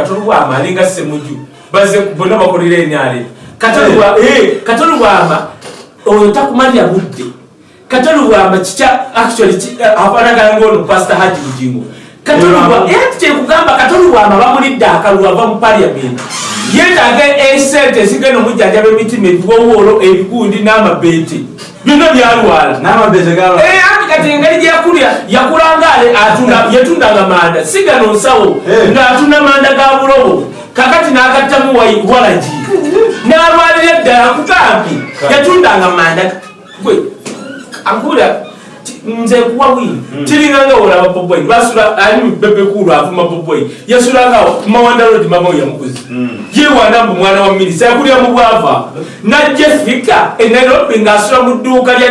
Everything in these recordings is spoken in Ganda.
katolubwama alinga semuju baze bonna bakolera enyale katolubwama oyo takumalira budde. Katolubwama kikya actually afanagana ngaono pasta haji bugingo. Kyekugamba katolubwama bamulidde akalulu ava mu paliament yetaaga esente ezigenda omujjanjaba emitima ebiwowolo ebigundi n'amabeeti byonna byalwala Anti kati engeri gyeyakulya yakulanga yatundanga manda. Sigano nsawo Eh. ng'atunda manda ga bulobo. Kakati n'agattamu walagi n'alwalira eddala kugambi yatundanga manda. Gwe ankula nze kuwa wini kiringanga olaba bobwai basula ani bebekulu avuma bobwai yasulangawo mawandalodi mama yamukuzi yewanda mbu mwana wa minisa yakulira mu bwava. Najja fika enairobi ngaasula mu dduuka lya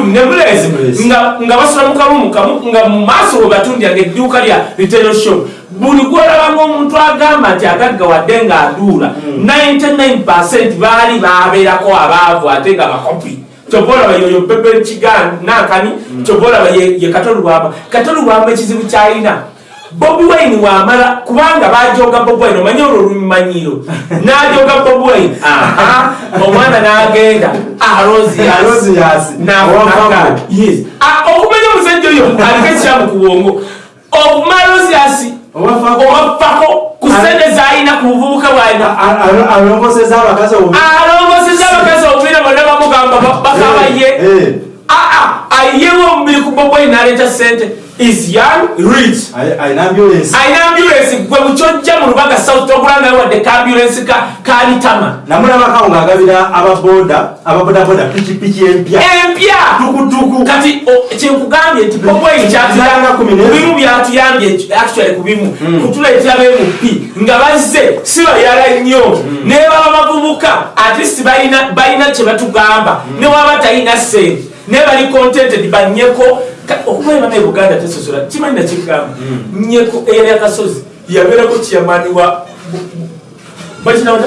nga basula mu kalumu kamu nga mu maaso we batundyanga edduuka lya retail shop buli gwolabanga omuntu agamba nti agaggawadde ng'aduula 99 baali babeerako abaavu ate nga bakopi. Kyova olaba yoyo pepe kigan nankani kyova olaba ye ye katolubwamba katolubwamba ekizibu kyalina bobi wine wamala kubanga bajoga bobi wine omanye olwo olumanyiro najoga bobi wine. Aha. Omwana n'agenda. Arosias. nakumanya omusajja oyo aliko ekiramu ku bwongo. Obumalosiasi owafako ku sente zalina ku buvubuka bwalina alongoseza abakazi obu- alongoseza abakazi obubira bonna bamugamba bakabaye Eh, aa ayewo omubiri ku boboyi naleeta sente is young rich. Ali- alina ambulance. Alina ambulance. Gwe mukyojja mu lubaga south togulangayo wadde ka ambulance ka- kalitama namulabakawo ng'agabira ababoda ababodaboda pikipiki empya. Empya! Tukutuku kati o- kyenkugambye nti boboyi Ziranga kumi n'ezo. bimu byatuyambye actually ku bimu. Kutuleetera bemupi nga bazze si bayala nnyo. Naye baba bavubuka atleast balina balina kye batugamba. Ne waba talina sente naye bali contented banyeko okubeera naye buganda tesosola kimanyi nakigamba nyeko eyali akasozi yabeerako kiyamaani wa bakinawata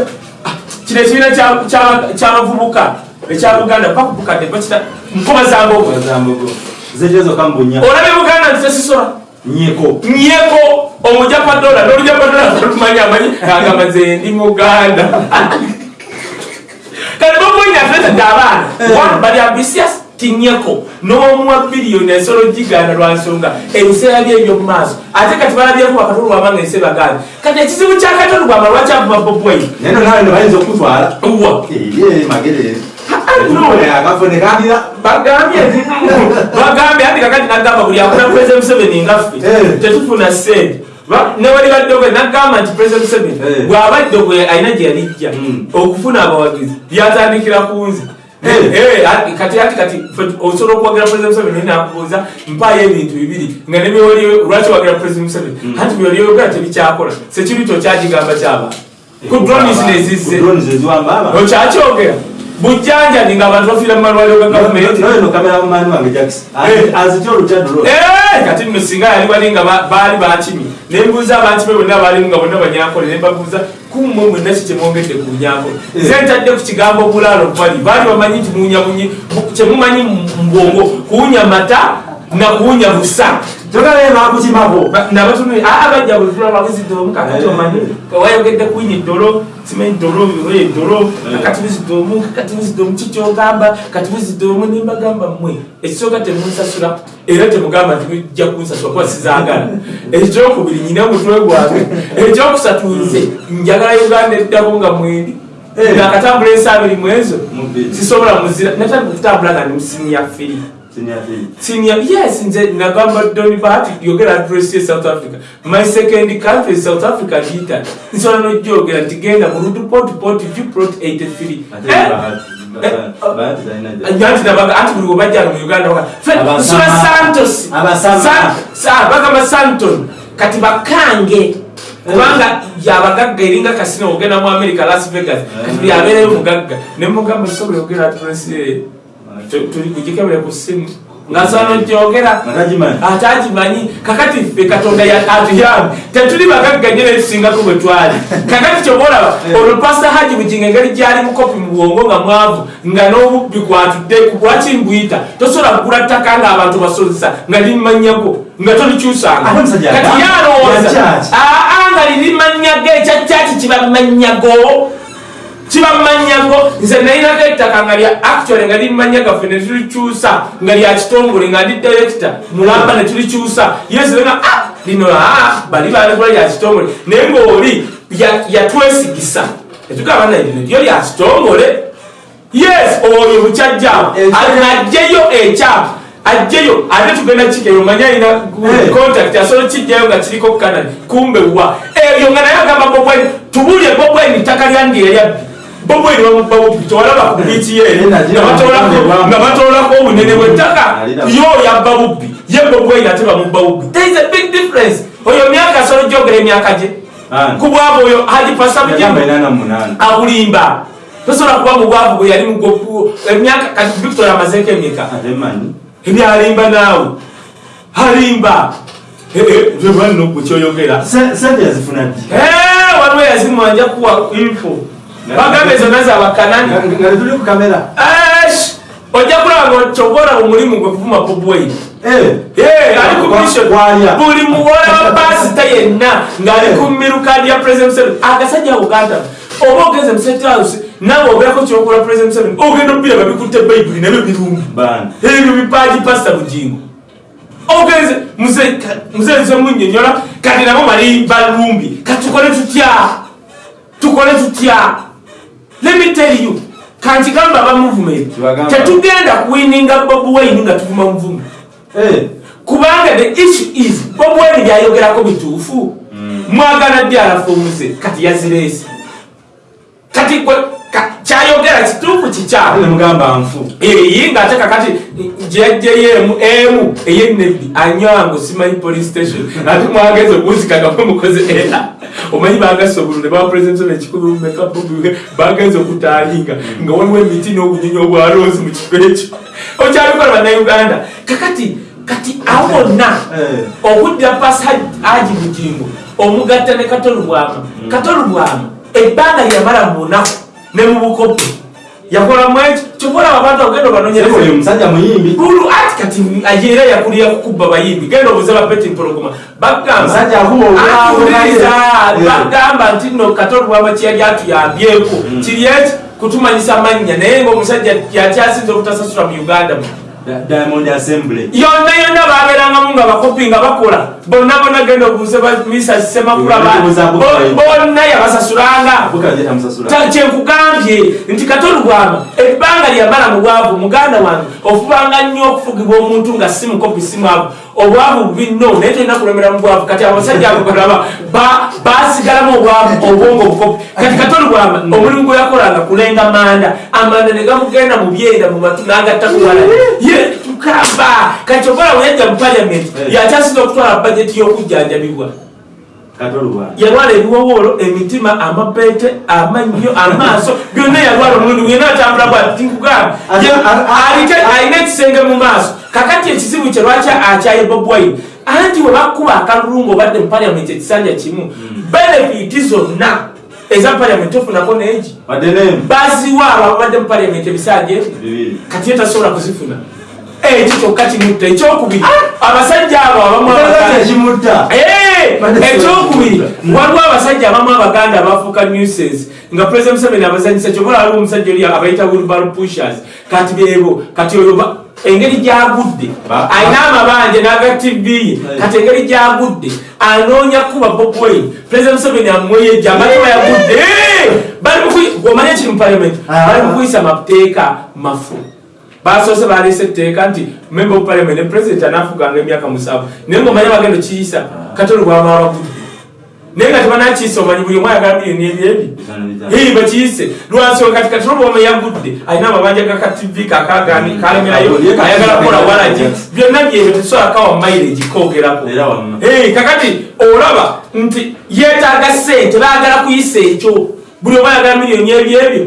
kino ekibiina kya- kya- ky'abavubuka ekya buganda bakubukadde bakita nkoba zambogo zambogo zetezo kambunya olabe buganda nti tesisola nyeko nyeko omujapa dola nolujapa dola olumanyi amanyi agamba nze ndi muganda kati boboyina afetadde abaana one bali ambisias tinyeko n'omuwa biliyoni ensolo giganda lwa nsonga. Ebiseera bye ebyomumaaso ate kati balabyeko bakatolu wabanga ensi baganda kati ekizibu kya katolu bwama lwakyavuma boboyi neno nawe nebayinza okutwala? Wa ye magere. No. akafune kandira bagambye nti bagambye ati kakati nagamba buli akuna president museveni ngaffe Eh. tetufuna sente Ba- newali baddogwe nagamba nti president museveni Eh. bw'abadde gwe alina gye yalijja. Mm. okufuna abawagizi byatandikira ku nze. Eh. Eh, ati- kati ati kati. Osobola okuwagira president museveni nakubuuza mpaayo ebintu bibiri. Nga nebyoli lwaki wagira president museveni? Anti byoli oyogera tebikyakola sekirito kyagigamba kyaba. Ku dronis nezizze okyakyogera bujjanjabi ng'abantu bafiira mu malwaliro ga gavumenti. noyo nokamera mumani wange jackson Eh. azitya olukyadro Eh, kati nno singa yali bali nga ba- baali bakimi nembuuza abakimi bonna baalimu nga bonna banyankole nembabuuza kumwe mwenna ki kyemwongedde ku bunyankole ze ntadde ku kigambo bulaalo bali baali bamanyi nti muwunyawunyi kyemumanyi mu bwongo kuwunya mata na kuwunya busa togalee bakukimako nabatunuli aa bajja bulitula babuzidoomu kakati omanyi wayogedde kuyinya eddolo simanyi ddolo oye eddolo kakati buzidoomu kakati buzidoomu kikyogamba kati buzidoomu nembagamba mmwe ekisooka temunsasula era temugamba nti mujja kunsasula kuba sizaagala ekyokubiri nyina omutwe gwange ekyokusatu nze njagala uganda eddako nga mwendi Eh. nakatambula ensi abiri mu ezo Mubiri. sisobola muzira natandika kutambula nga ndi musinya firi senior yes nze nagamba doni bahati yogera address ye south africa. My second country is south africa lita nsobola nojyogera nti genda mu ruduport port viprot 83 anti nabaga anti buli webajjana mu uganda baga, "Fred, Abasama. nsula santos. Abasama. Sa- sa- bagamba santon. Kati bakange. Kubanga yabagagga eringa kasino ogenda mu america las vegas. Kati byabeereyo mugagga. Nemugamba sobola yogera address ye tulikugikebere ku simu ngasobola nojyogera Atagimanyi. atagimanyi kakati ffe katonda ya- atuyambe tetuli bagagga nyo netusingako bwe twali kakati kyobaolaba olwo pasta haji buginga engeri gyali mukopi mu bwongo nga mwavu. Nga n'obubbi gwatudde lwaki mbuyita tosobola kugula ttaka ng'abantu basozesa nga limumanyako nga tolikyusanga Ate omusajja kati agamba- yalowooza yakyaki. aa nga kibamanyago nze nalinako ettaka nga lya actually nga limanya gaffe netulikyusa nga lya kitongole nga ndi director. Mulamba netulikyusa yesenga ah, lino ah, bali balekula lya kitongole. Naye ngaoli yatwesigisa etugamba naye lino lyo lya kitongole. Yes oyo bukyajjaawo ajjeyo ekyapu ajjeyo ate tugenda kikeyo manya alina contact asobola kijjayo nga kiriko kanani kumbe wa? Eyo nga naye agamba bobweni tubulye bobweni ttaka lyandi eryabbi bobweni bamubbabubi tewalaba ku biiki ye nga batoolako obunene bwettaka yo yabba bubbi ye bobweni ate bamubba bubbi there is a big difference. Oyo myaka asobola gyogera emyaka gye. Ku bwabo oyo alipasa abulimba. Tosobola kuba mu bwavu bwe yali emyaka kati victoria amazeeko emyeka? Ebyalimba naawe. Alimba. Nokukyoyogera waliwo yazimwanja kuwa info bagambe zonna zabakanani ojja kulaba nga omulimu gwe kuvuma ali kubuli muwola wa pasita yenna ng'ali ku mirukadi ya president agasajja uganda. Oba ogenze musethouse nawe obeerako kyokola president museveni. Ogenda obira babikutte bayibuli nabyo birungi ebyo bipaji pasita bugingo ogenze muzenze munyonyola kati nabo bali balumbi. Kati tukole tutya tukole tutya lemitell you kankigamba aba movement. Tetugenda kuwininga bob wayini nga tuvuma muvumu. Kubanga the issue is bob wayini byayogerako bituufu. Mwagala dyalafu omuze kati yaziresi kati kyayogera kituufu kikyamugamba nfu. Eyi ngaate kakati gyajjeyo emu eyenebbi anywango simanyi police station. Ate mwagezi okunzikagamu mukoze era. Omanyi bagasa obulu ne ekikumi mumekabubi bagenza okutaalinga nga waliwo emiti n'obunyonyi obwaloozi mu kifo ekyo. Okyabikola bannauganda kakati kati awo bonna okuddira pasi haji bugingo omugatta ne katolubwama katolubwama ebbanga lyamala munaku ne mubukopo yakolamu ekyo kyobola abantu agenda obanonyeremusajja muyimbi bulu ati kati era yakulira kukuba bayimbi. Genda obuze bapeti mpologoma. Bagambauliza bagamba nti no katolubwama kiyali atuyambyeko. Kiri eki? Kutumanyisa amannya. Naye ngaomusajja yakyasinza obutasasula mu uganda diamond assembly. Yonna yonna babeerangamu nga bakopi nga bakola bonna bonna genda obuuze misa semakula bonna yabasasulanga. Kyenkugambye nti katolugwama ebbanga lyamala mu bwavu muganda wange ofubanga nnyo okufugibwa omuntu nga si mukopi si mwavu. Obwavu bubinno naye tolina kulemera mu bwavu. Kati abasajja ababalaba basigalamu obwavu obwongo obukopi. Kati katolugwama omulimu gwe yakolanga kulenga manda. Amanda ne gamugenda mu byenda mu matu n'agatta kuwala tukamba. Kati okola weyajja mu paliament yakyasinza okutwala bajeti y'okujjanjabibwa yalwala ebiwowoolo emitima amapeete amannyo amaaso byonna yalwala omulundi gwena atambula bwatinkugamba alina ekisenge mu maaso. Kakati ekizibu kye lwaki akyaye bobwine anti we bakuba akalulungu obadde mu paliament ekisanja kimu. Benefiti zonna eza paliament ofunako neegi baziwa ababadde mu paliament ebisanja ebi kati ye tasobola kuzifuna ekyo kyokka kimutta ekyokubiri. Abasajja abo abamukimutta ekyokubiri. Waliwo abasajja abamu abaganda abafuuka newses nga president museveni abazanyisa kyobola waliwo omusajja oli abayita wilbaro pushers. Kati bebo kati oyo engeri gyagudde alina amabanja naga tv kati engeri gyagudde anoonya kuba bobwain president museveni amweyeja amatiba yagudde omanye kiri mu parliament. Bali mukuyisa mateeka mafu basoose balese etteeka nti member of parliament ne president anafuganga emyaka musanvu naye ngaomanye bagendo kiyisa katolo bwamala bagudde naye nga tebanakiyisa omanyi buli omu ayagala miliyoni ebyebi ii bakiyise lwansonga kati katolo bwama yagudde alina amabanja gaka tv kakagani kalemerayo ayagala kukola walagi byonna byebyo tesobola kawa mileage kogerako kakati olaba nti yeetaaga sente baagala kuyisa ekyo buli oba yagala miliyoni ebyebyo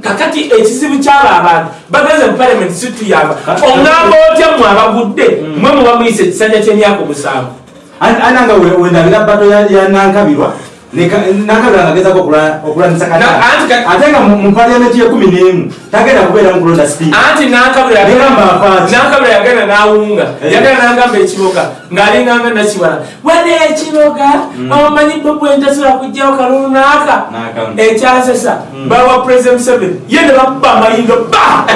kakati ekizibu kyaba abantu bagenze mu paliament situyamba oŋŋamba otya mwe abagudde? Mwe muba muyisa ekisanja ky'emyaka omusanvu. Ananga wendabira bato yanankabirwa nakabira nga agezako okulanisa Na- anti ka- ate nga mu mu paliamenti yekumi n'emu tagenda kubeera mu kulonda sipiika anti nakabula Negamba afaaki. nakabula yagenda nawunga Eh. yagenda nagamba ekiboga ng'alinganga nakibala wane ekiboga omanyi bobwentasula kujjawo kalunaka N'akamu. ekyasesa bawa president museveni ye ne bakuba amayindo ba!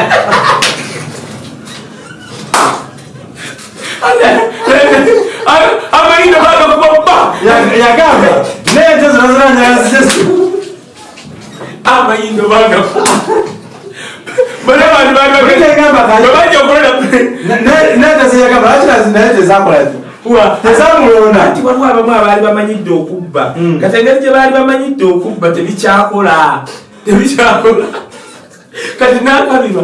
Amayindo bagakuba ba Ya- yagamba nente zino zinanyazise amayindo bagakuba bale bantu bali Tegamba kali. bajja okulola nente zeyagamba lwaki naye tezakolaki tezamulonda anti waliwo abamu abaali bamanyidde okubba. Kati engeri gye baali bamanyidde okubba tebikyakola. Tebikyakola. Kati nakabirwa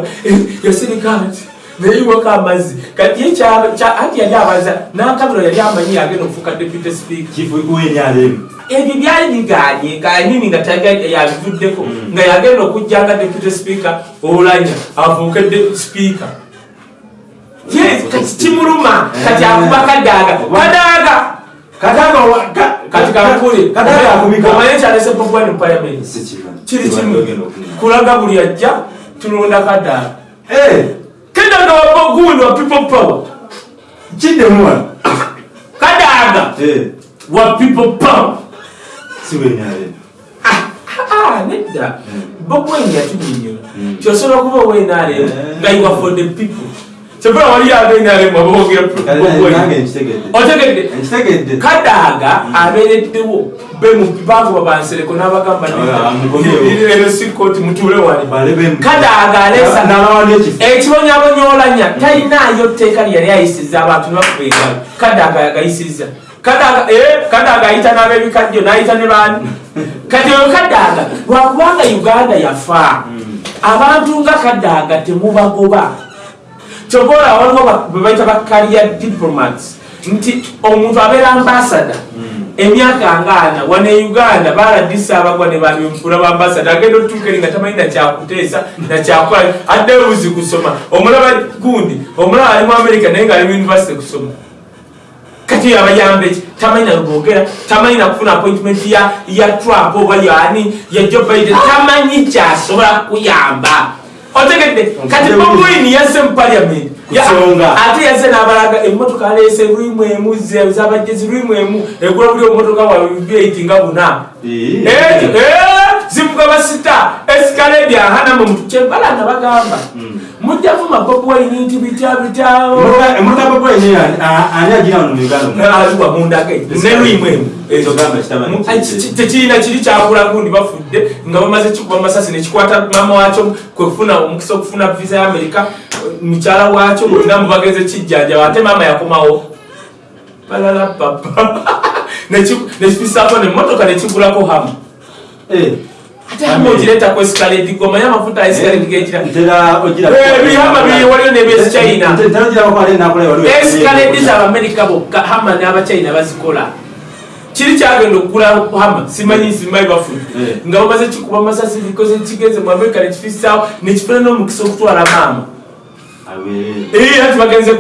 yasirika nti neyiwako amazzi kati ye anti yali abaza nakabirwa yali amanyi yagenda okufuuka deputy speaker. Ebyo byali biganye kanini nga yabivuddeko nga yagenda okujja nga deputy speaker olanya afuuke speaker. Kati kimuluma kati akuba kadaaga kadaaga! Kati kankuli kataga akubika omanye kyalese bobwani parliament. Kiri kimu kulaga buli ajja tulonda kadaaga kadaaga wabogundi wa people power. Kiddemuwa kadaaga wa people power. Siwenyalemu Ah, nedda bobwani yatunyinyola Mm. kyosobola okuba owenaalemu Eh. nga yiwa for the people kyebula wali abenaalemu ababogera bobwani nange nkitegedde otegedde nkitegedde kadaaga abeereddewo bakuba bansereko n'abagamba Ah, mukomyewo. ero si kooti mutuule wali balebemu kadaaga aleesa nabawandi ekifo ekibonyabonyolanya talinaayo tteeka lyeyali ayisiza abantu nebakuba engalo kadaaga yagayisiza kadaaga eh, kadaaga ayita n'abebikajjo n'ayita ne baani kati oyo kadaaga lwakubanga uganda yafa abantu nga kadaaga temubagoba kyobola waliwo ba- be bayita bakaria diplomats. Nti omuntu abeera ambasada emyaka ngaana wane uganda baladisa abagwa ne bamyonfula bambasada agenda otuuka eri nga tamanyi nakyakuteesa nakyakola addeyo buzi kusoma. Omulaba gundi omulaba ali mu america naye ngaali mu univesity kusoma. Kati oyo abayamba eki? Tamanyi nalubogera tamanyi nakufuna appointment ya ya trump oba yani ya joe biden tamanyi kyasobola kuyamba otegedde. Kati bobwini yasse mu Kusonga. ate yaze n'abalaga emmotoka aleese lwimu emu zabajjezi lwimu emu egula buli omumotoka bibyaiti nga buna. Zivuga basita esikaledi ahanamu kyebala nga bagamba mujja vuma bobwini nti bitya bityawo emotoka bobwenye ani agira wano mu uganda aliwa mundage nelwimu emu. Ekyo gamba kitaba Mu- kiri. ki- tekirina kiri kyakula gundi bafudde nga bamaze kikuba masasi nekikwata mama wakyo kwekufuna omukisa okufuna visa ya amerika mukyala wakyo bonna mubageze kijjanjaba ate mama yakomawo. Balala papa. Nekifisaako nemotoka nekigulako hamu z'abamerika bokka hama n'abachina bazikola. Kiri kyagenda okugula hama simanyi simanyi nga bamaze kikuba masasi mu amerika nekifisaawo nekifuna n'omukisa okutwala maama. Ati bagenze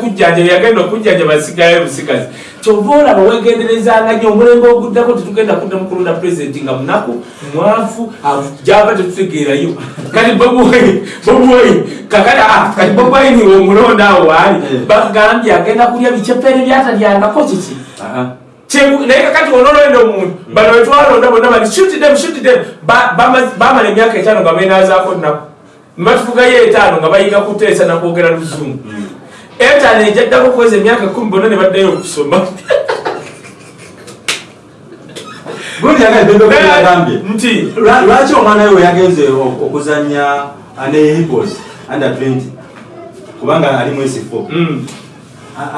yagenda basigayo busigazi kyova olaba wegenderezanga nyo omulembe oguddako tetugenda kudda mukulonda pulezidenti nga munaku mwafu java tetutegeerayo. Kati bobuwaini kakati ah, kati bobuwaini omulonda awo waali Eh. bagambye agenda kulya bicepeere byatalyangako kiki? Naye kakati onololenda omuntu bano wetwalonda bonna bati shuti them shuti them. Ba- bama- bamala emyaka etaano nga benazaako nnaku. Nebatufugayo etaano nga bayiga kuteesa nakwogera luzungu etaano ejaddako kweza emyaka kumi bonna ne baddayo okusoma. Nti lwaki omwana we yagenze ok- okuzanya ne hippos under 20 kubanga ali mwesifo mm,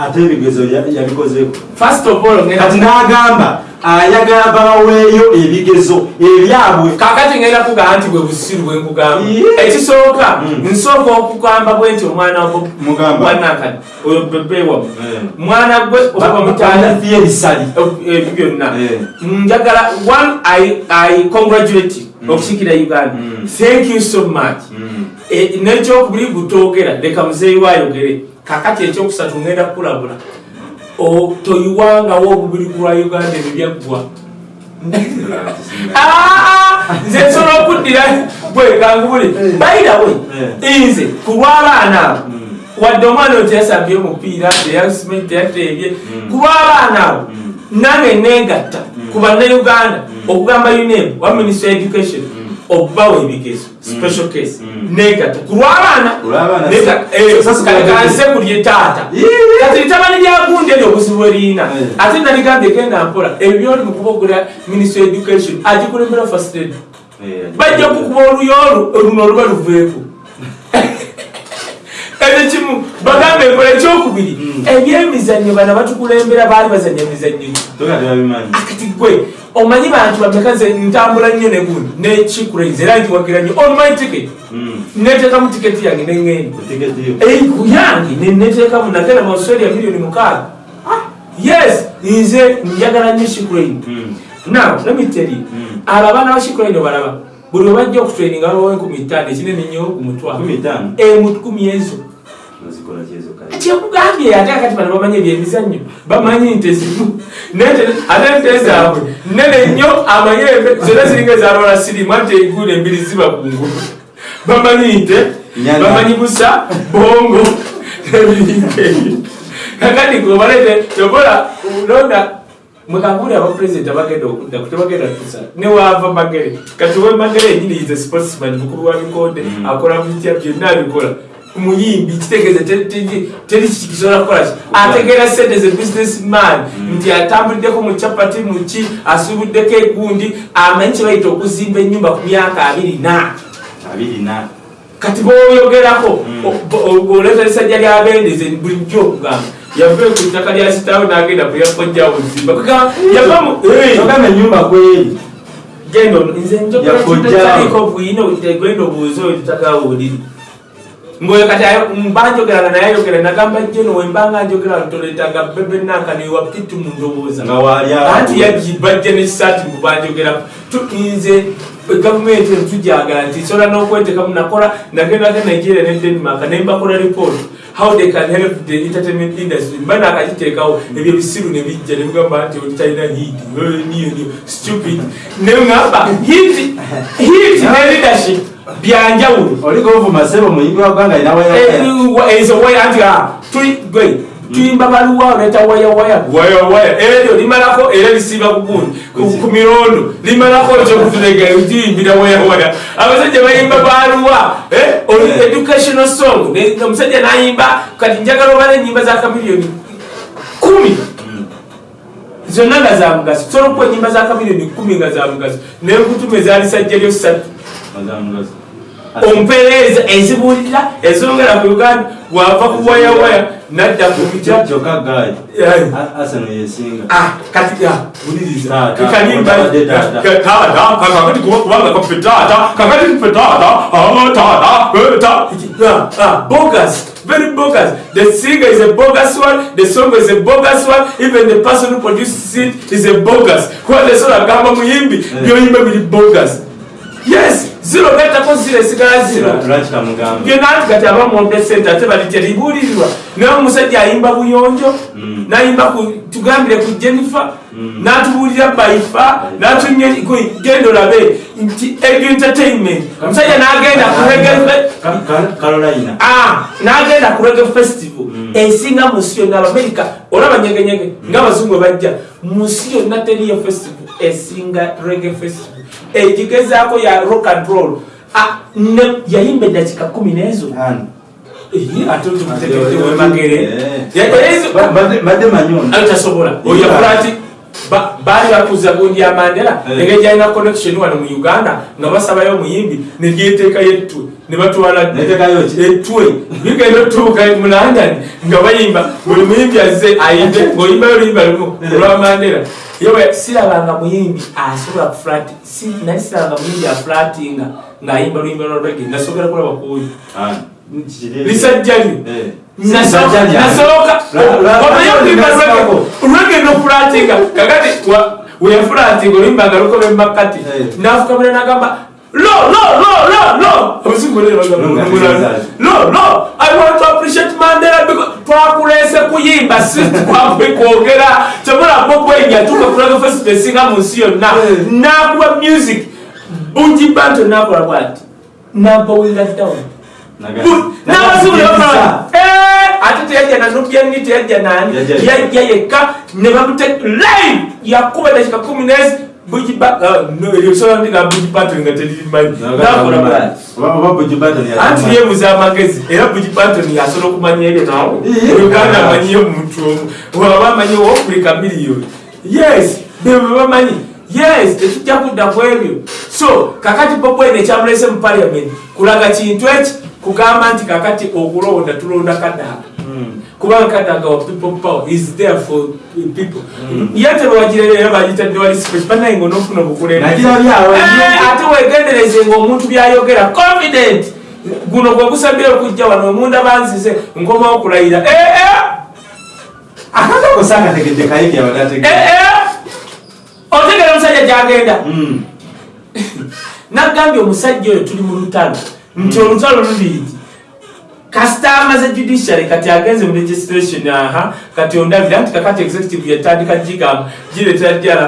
ate ebigezo ya- yabikozeeko first of all kati n'agamba ayagala baweeyo ebigezo ebyabwe kakati ngenda kugamba nti bwe busiru bwe nkugamba ekisooka Mm. nsooka okugamba bwe nti omwana wa Bob- Mugamba. wanakadi oyo bebewamu Eh. mwana gwe oba bamutandafiye ebisali ebyo byonna Eh. njagala one i, I congratulate okusikira uganda Mm. thank you so much Eh, nekyokubiri gutogera leka muzeeyi wayogere kakati ekyokusatu ngenda kukulabula toyiwangawo obubiri lwa uganda ebyo byaggwa Ah, nze nsobola okuddira gwe kangubule Eh. bayirawe Eh. nze ku lw'abaana abo Mm. wadde omwana oyo teyasambye omupiira teyasime teyateebye Mm. ku lw'abaana abo Mm. nange negatta ku bannayuganda okugamba uneb wa ministry education okubawa ebigezo special case Mm. negatta ku lw'abaana Ku lw'abaana Nega- si- eh, sasa kale si- kanse kulye taata. Kati litabani lyagundi eryo obuzibu eriyina Eh. ate naligambye genda mpola ebyo byoli mu kubogera ministry education agikulembera first aid bajja kukuba oluyo olu luno oluba luveeko ekyo kimu bagambe enkola ekyokubiri. Mm. ebyemizannyo bana batukulembera baali bazanya emizannyo. Akati gwe omanyi bantu bameka nze ntambula nnyo negundi nekikuraise era nkiwagira nnyo. On my ticket. Neteekamu tiketi yange neŋŋenda etiketiyo Ei, ku yange neneteekamu nagenda mu australia miliyoni mukaaga yes nze njagala nnyo shikrain now let me tell you Mm. abo abaana ba shikrain obalaba buli webajja okutraininga babawa enkumi ttaano ekinene nnyo ku mutwalo. Kumi ttaano emu kumi ezo kyekugambye ate akati bano bamanyi ebyemizannyo bamanyi nti ezimu. Nete- ate nte zaabwe nene nnyo amanyi embe- zonna ziringa ezalwala sirimu ate eguula embiri ziba kungulu bamanyi nte bamanyi busa bongo ebiringa ebyo kakati gobalete tobola londa mwekanguli abapresident abagenda okudda kutebagenda tusa newava magere. Kati we magere enyini ize sportsman mukulu wa bikonde Mm. akola bitya byonna abikola muyimbi kitegeeza te- te- teri kisobola kukola ategeera sente ze businessman nti atambuliddeko mu capati muki asubuddeko egundi amanyi kye bayita okuzimba ennyumba ku myaka abiri na. Kati boyogerako Mm. oleta lisajja lyabendeze bulijjo okugamba yave ku ttaka lya sitaawe n'agenda kuyafojjawo zimba yavamu enyumba kweri genda nze Yakojjawo. njogeraliko bwino tegenda obuuzi oyo tutagawuliri ngoyo kati ayo- mbanjogerana naye ayogera nagamba jeno wembanga njogera ntoletanga bebe nanka newa pitu mu ndowooza nga wali awo. anti yagibajja nekisaati mubanjogera nze gavumenti entujagala nti sobola n'okwetekamu nakola nagenda ge nigeria ne denmark nembakola report how they can help the entertainment industry. Mba nakagiteekawo ebyo bisiru ne bijja ne bigamba nti oli talina hit niyo stupid. Neŋamba hit hit ne leadership byanjawulo oliko ovuma sebo muyimbi wa ggwanga inawaya ezo waya nti ah, tuli gwe tuyimba baluwa oleta waya waya. Waya waya. Eryo limalako era lisiba kugundi ku- mirondo. Limalako ekyokutulega tuyimbira waya waya. Abasajja bayimba baluwa eh, oli educational song. Ne- omusajja nayimba kati njagala obala enyimba za kamiliyoni kumi. Zonna nga za mugaso. Sobola okuwa enyimba za kamiliyoni kumi nga za mugaso. Nenkutuma ezaali sajja lyo ozamugaso ompeereza ezibuulira ezongera ku uganda wava ku wayawaya nadda ku joka kyokka gaali Eh, asano yesinga ah, kati wuliriza Taata, kakati kwa kafe taata ah, eh, bogus very bogus. The singer is a bogus one the song is a bogus one. Even the person who produces it is a bogus. Kuba tesobola kugamba muyimbi byoyimba biri bogus yes zero gattako zero esigala zero. Lwaki kamugamba byonna nti kati abamwombe sente ate bali teribuulirirwa naye omusajja ayimba buyonjo Mm. nayimba tugambire ku jennifer Mm. n'atubuulira baifa genda olabe nti entertainment. Omusajja n'agenda ku carolina. Ah, n'agenda ku rege festival. Mm. Esinga mu nsi yonna abamerika olaba nyegenyege ng'abazungu bajja mu nsi yonna teriyo festival esinga rege festival egigezaako ya rock and roll Ah, yayimba eddakika kumi n'ezo? Eh, ate tumutegedde wemagere Eh. Tasobola oyakula ati ba- baali bakuza gundi ya mandela Eh. engeri gyalina connection wano mu uganda nga basabayo omuyimbi negyeteekayo ettwe ne batwala Neteekayo ki? ettwe bigenda otuuka mu london nga bayimba buli muyimbi azze ayimbe ng'oyimbayo oluyimba lumu Eh. olwa mandela yewe sirabanga muyimbi asobola kuflat nali sirabanga muyimbi aflatinga ng'ayimba luyimba lwa rege nasobola kulaba kuoyo Ani? Kiri- lisajja lyo Eh. nasooka okuyimba nasooka. lwege nofulatinga kakati weyafulatinga oluyimba nga lukoba emakati Eh. nafukamira nagamba abazungu bano bagamba, Lo nga lo lo. I want to appreciate mandela because twakulese kuyimba si twakwe kwogera. Kyobulako kwenya tukakulaga festival esinga mu nsi yonna. Nakuwa music. Bungi banto nakola bwati? Nabawulira down "Eh, ate teyajja nanubyanni teyajja nani? Yajja yajja yekka ne bamute live yakuba dakika kumi nezi bugisolandiga bugi patoni nga teririmanyi nakola bwati anti yebuza amagezi era bugi patoni yasobola okumanya ebyo nawe Iye. uganda amanyiyo muntu omu waba amanyi owafurika miliyoni yes. Bebwe bamanyi yes. Tekijja kudda ku ebyo so kakati bobwene ekyamulese mu parliament kulaga kintu eki kugamba nti kakati okulonda tulonda kadaga. Kubanga kadaga wa people power is there for people. Yete bwagirere era bagitadde wali special banaye nga onofuna byawe, Eh, wegendereze ngaomuntu byayogera confident. Guno gwe gusabire okujja wano omunda banzize nkomawo okulayira. Eh, eh, akakakosa kategedde kayigi eh, abadategedde eh. otegera omusajja gyagenda. Nagambye omusajja oyo tuli mu lutalo nti olutalo luligi kasita amaze judiciary kati agenze mu registration aha kati ondabira nti kakati executive yatandika gigamba giretera jala